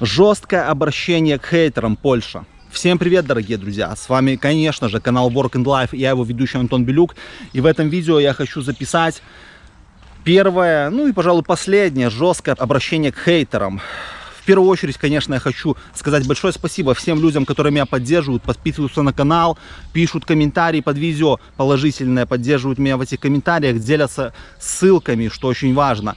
Жесткое обращение к хейтерам Польша. Всем привет, дорогие друзья! С вами, конечно же, канал Work and Life, я его ведущий Антон Белюк. И в этом видео я хочу записать первое, ну и, пожалуй, последнее жесткое обращение к хейтерам. В первую очередь, конечно, я хочу сказать большое спасибо всем людям, которые меня поддерживают, подписываются на канал, пишут комментарии под видео положительные, поддерживают меня в этих комментариях, делятся ссылками, что очень важно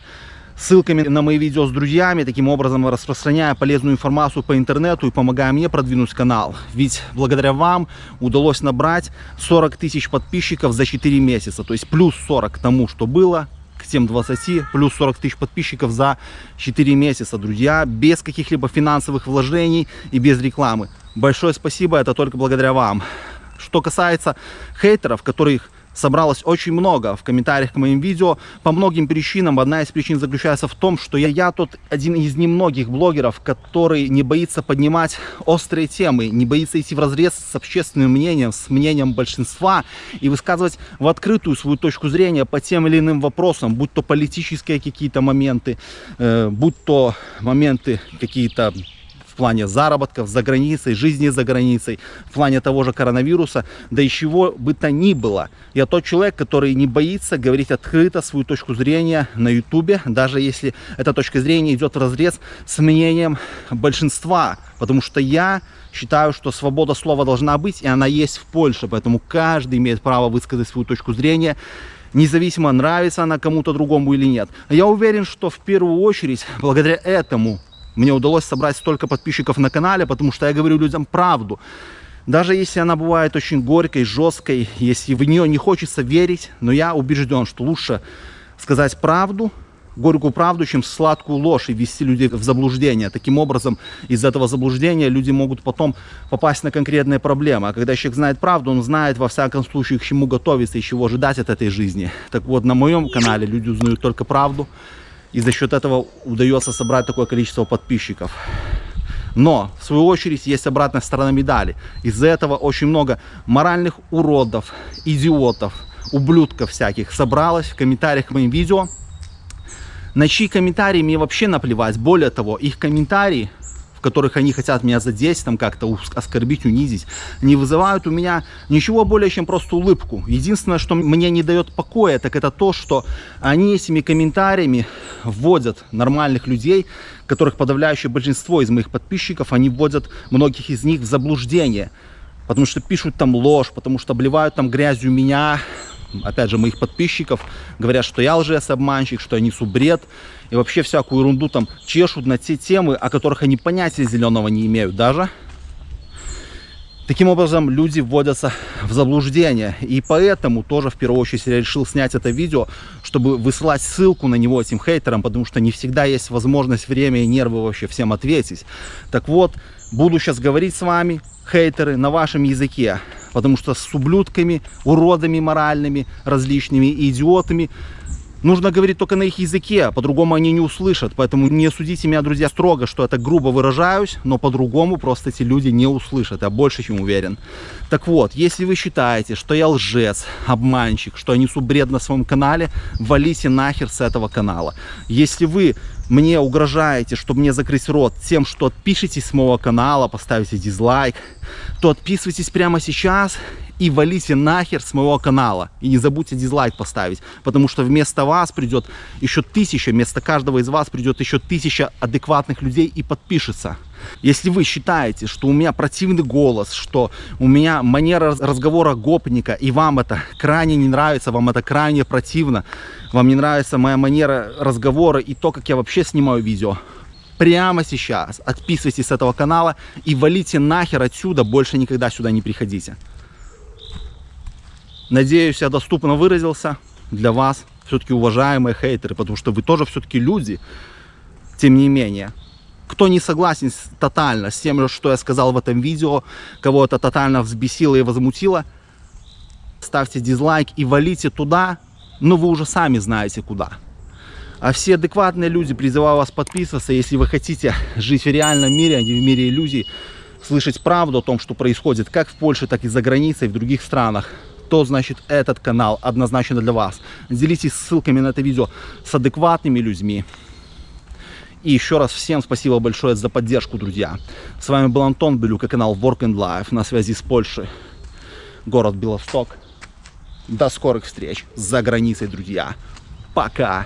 ссылками на мои видео с друзьями, таким образом распространяя полезную информацию по интернету и помогая мне продвинуть канал. Ведь благодаря вам удалось набрать 40 тысяч подписчиков за 4 месяца, то есть плюс 40 к тому, что было, к тем 20, плюс 40 тысяч подписчиков за 4 месяца, друзья, без каких-либо финансовых вложений и без рекламы. Большое спасибо, это только благодаря вам. Что касается хейтеров, которых собралось очень много в комментариях к моим видео по многим причинам. Одна из причин заключается в том, что я, я тот один из немногих блогеров, который не боится поднимать острые темы, не боится идти в разрез с общественным мнением, с мнением большинства и высказывать в открытую свою точку зрения по тем или иным вопросам, будь то политические какие-то моменты, э, будь то моменты какие-то в плане заработков за границей, жизни за границей, в плане того же коронавируса, да и чего бы то ни было. Я тот человек, который не боится говорить открыто свою точку зрения на ютубе, даже если эта точка зрения идет в разрез с мнением большинства, потому что я считаю, что свобода слова должна быть, и она есть в Польше, поэтому каждый имеет право высказать свою точку зрения, независимо нравится она кому-то другому или нет. Я уверен, что в первую очередь благодаря этому мне удалось собрать столько подписчиков на канале, потому что я говорю людям правду. Даже если она бывает очень горькой, жесткой, если в нее не хочется верить, но я убежден, что лучше сказать правду, горькую правду, чем сладкую ложь и ввести людей в заблуждение. Таким образом, из этого заблуждения люди могут потом попасть на конкретные проблемы. А когда человек знает правду, он знает во всяком случае, к чему готовиться и чего ожидать от этой жизни. Так вот, на моем канале люди узнают только правду, и за счет этого удается собрать такое количество подписчиков. Но, в свою очередь, есть обратная сторона медали. Из-за этого очень много моральных уродов, идиотов, ублюдков всяких собралось в комментариях к моим видео. На чьи комментарии мне вообще наплевать. Более того, их комментарии которых они хотят меня задеть, там как-то оскорбить, унизить, не вызывают у меня ничего более, чем просто улыбку. Единственное, что мне не дает покоя, так это то, что они этими комментариями вводят нормальных людей, которых подавляющее большинство из моих подписчиков, они вводят многих из них в заблуждение. Потому что пишут там ложь, потому что обливают там грязью меня, опять же, моих подписчиков, говорят, что я лжец-обманщик, что я несу бред и вообще всякую ерунду там чешут на те темы, о которых они понятия зеленого не имеют даже. Таким образом, люди вводятся в заблуждение. И поэтому тоже в первую очередь я решил снять это видео, чтобы высылать ссылку на него этим хейтерам, потому что не всегда есть возможность, время и нервы вообще всем ответить. Так вот, буду сейчас говорить с вами, хейтеры, на вашем языке. Потому что с ублюдками, уродами моральными, различными идиотами Нужно говорить только на их языке, а по-другому они не услышат. Поэтому не судите меня, друзья, строго, что это грубо выражаюсь, но по-другому просто эти люди не услышат. Я больше чем уверен. Так вот, если вы считаете, что я лжец, обманщик, что я несу бред на своем канале, валите нахер с этого канала. Если вы мне угрожаете, чтобы мне закрыть рот тем, что отпишитесь с моего канала, поставите дизлайк, то отписывайтесь прямо сейчас и валите нахер с моего канала. И не забудьте дизлайк поставить, потому что вместо вас придет еще тысяча, вместо каждого из вас придет еще тысяча адекватных людей и подпишется. Если вы считаете, что у меня противный голос, что у меня манера разговора гопника, и вам это крайне не нравится, вам это крайне противно, вам не нравится моя манера разговора и то, как я вообще снимаю видео, прямо сейчас отписывайтесь с этого канала и валите нахер отсюда, больше никогда сюда не приходите. Надеюсь, я доступно выразился для вас, все-таки уважаемые хейтеры, потому что вы тоже все-таки люди, тем не менее. Кто не согласен тотально с тем, что я сказал в этом видео, кого это тотально взбесило и возмутило, ставьте дизлайк и валите туда, но вы уже сами знаете куда. А все адекватные люди, призываю вас подписываться, если вы хотите жить в реальном мире, а не в мире иллюзий, слышать правду о том, что происходит как в Польше, так и за границей, в других странах то значит этот канал однозначно для вас. Делитесь ссылками на это видео с адекватными людьми. И еще раз всем спасибо большое за поддержку, друзья. С вами был Антон Белюк и канал Work and Life на связи с Польшей. Город Белосток. До скорых встреч за границей, друзья. Пока!